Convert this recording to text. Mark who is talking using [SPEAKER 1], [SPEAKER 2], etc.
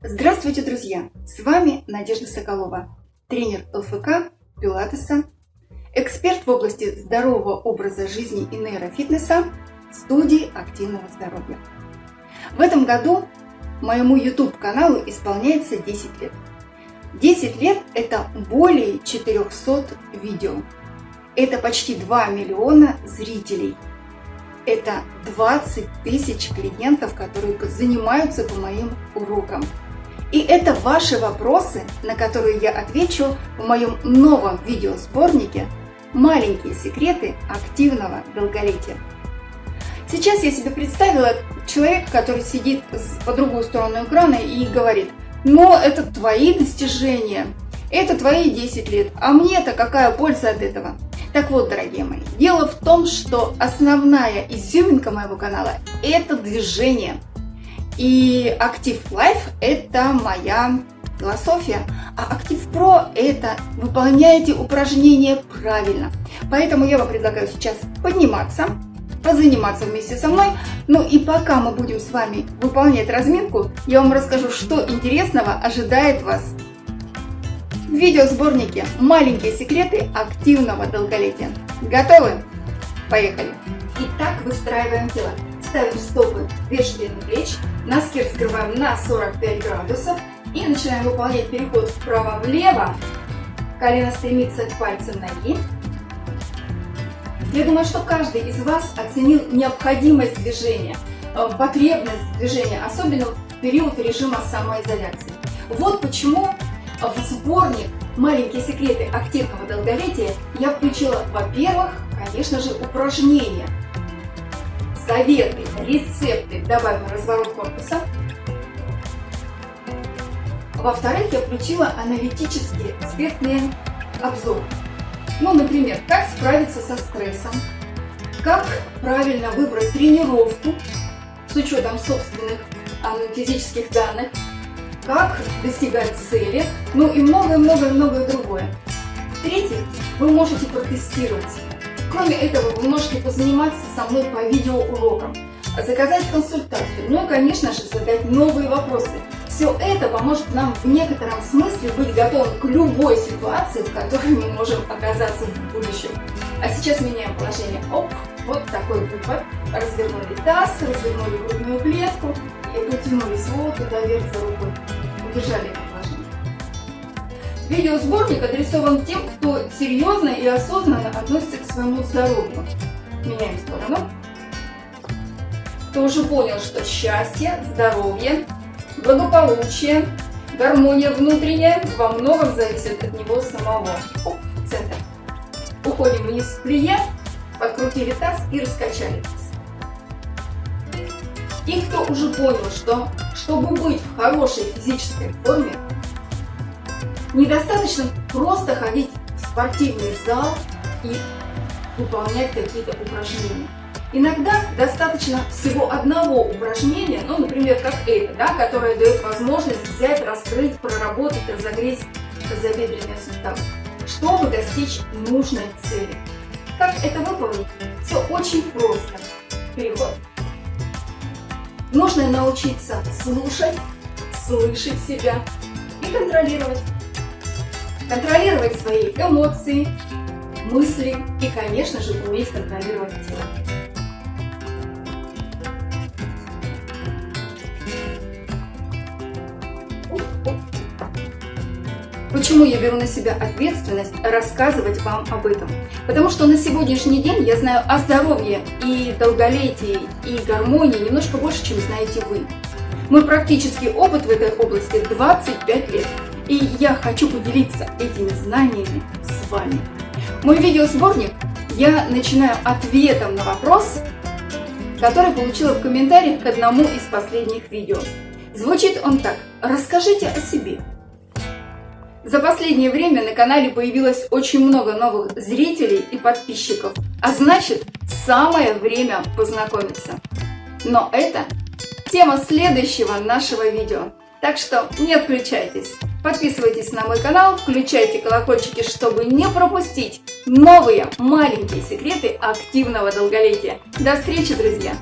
[SPEAKER 1] Здравствуйте, друзья! С вами Надежда Соколова, тренер ЛФК, пилатеса, эксперт в области здорового образа жизни и нейрофитнеса студии активного здоровья. В этом году моему YouTube-каналу исполняется 10 лет. 10 лет – это более 400 видео. Это почти 2 миллиона зрителей. Это 20 тысяч клиентов, которые занимаются по моим урокам. И это ваши вопросы, на которые я отвечу в моем новом видеосборнике «Маленькие секреты активного долголетия». Сейчас я себе представила человека, который сидит по другую сторону экрана и говорит, но это твои достижения, это твои 10 лет, а мне-то какая польза от этого? Так вот, дорогие мои, дело в том, что основная изюминка моего канала – это движение – и Active Life – это моя философия, а Active Pro – это выполняете упражнения правильно. Поэтому я вам предлагаю сейчас подниматься, позаниматься вместе со мной. Ну и пока мы будем с вами выполнять разминку, я вам расскажу, что интересного ожидает вас в видеосборнике «Маленькие секреты активного долголетия». Готовы? Поехали! Итак, выстраиваем тело. Ставим стопы две ширины плеч, носки раскрываем на 45 градусов и начинаем выполнять переход вправо-влево. Колено стремится к пальцам ноги. Я думаю, что каждый из вас оценил необходимость движения, э, потребность движения, особенно в период режима самоизоляции. Вот почему в сборник «Маленькие секреты активного долголетия» я включила, во-первых, конечно же, упражнения – советы, рецепты добавим разворот корпуса. Во-вторых, я включила аналитические экспертные обзоры. Ну, например, как справиться со стрессом, как правильно выбрать тренировку с учетом собственных физических данных, как достигать цели, ну и многое-многое-многое другое. В-третьих, вы можете протестировать Кроме этого, вы можете позаниматься со мной по видеоурокам, заказать консультацию, ну и, конечно же, задать новые вопросы. Все это поможет нам в некотором смысле быть готовым к любой ситуации, в которой мы можем оказаться в будущем. А сейчас меняем положение. Оп, вот такой выпад. Развернули таз, развернули грудную клетку и потянулись вот туда вверх за рукой. Удержали Видеосборник адресован тем, кто серьезно и осознанно относится к своему здоровью. Меняем сторону. Кто уже понял, что счастье, здоровье, благополучие, гармония внутренняя во многом зависит от него самого. Оп, центр. Уходим вниз в плие, подкрутили таз и раскачали таз. И кто уже понял, что чтобы быть в хорошей физической форме, Недостаточно просто ходить в спортивный зал и выполнять какие-то упражнения. Иногда достаточно всего одного упражнения, ну, например, как это, да, которое дает возможность взять, раскрыть, проработать, разогреть тазобедренные суставы, чтобы достичь нужной цели. Как это выполнить? Все очень просто. Переход. Нужно научиться слушать, слышать себя и контролировать контролировать свои эмоции, мысли и, конечно же, уметь контролировать тело. Почему я беру на себя ответственность рассказывать вам об этом? Потому что на сегодняшний день я знаю о здоровье и долголетии и гармонии немножко больше, чем знаете вы. Мой практический опыт в этой области 25 лет. И я хочу поделиться этими знаниями с вами. Мой видеосборник я начинаю ответом на вопрос, который получила в комментариях к одному из последних видео. Звучит он так. Расскажите о себе. За последнее время на канале появилось очень много новых зрителей и подписчиков, а значит, самое время познакомиться. Но это тема следующего нашего видео. Так что не отключайтесь. Подписывайтесь на мой канал, включайте колокольчики, чтобы не пропустить новые маленькие секреты активного долголетия. До встречи, друзья!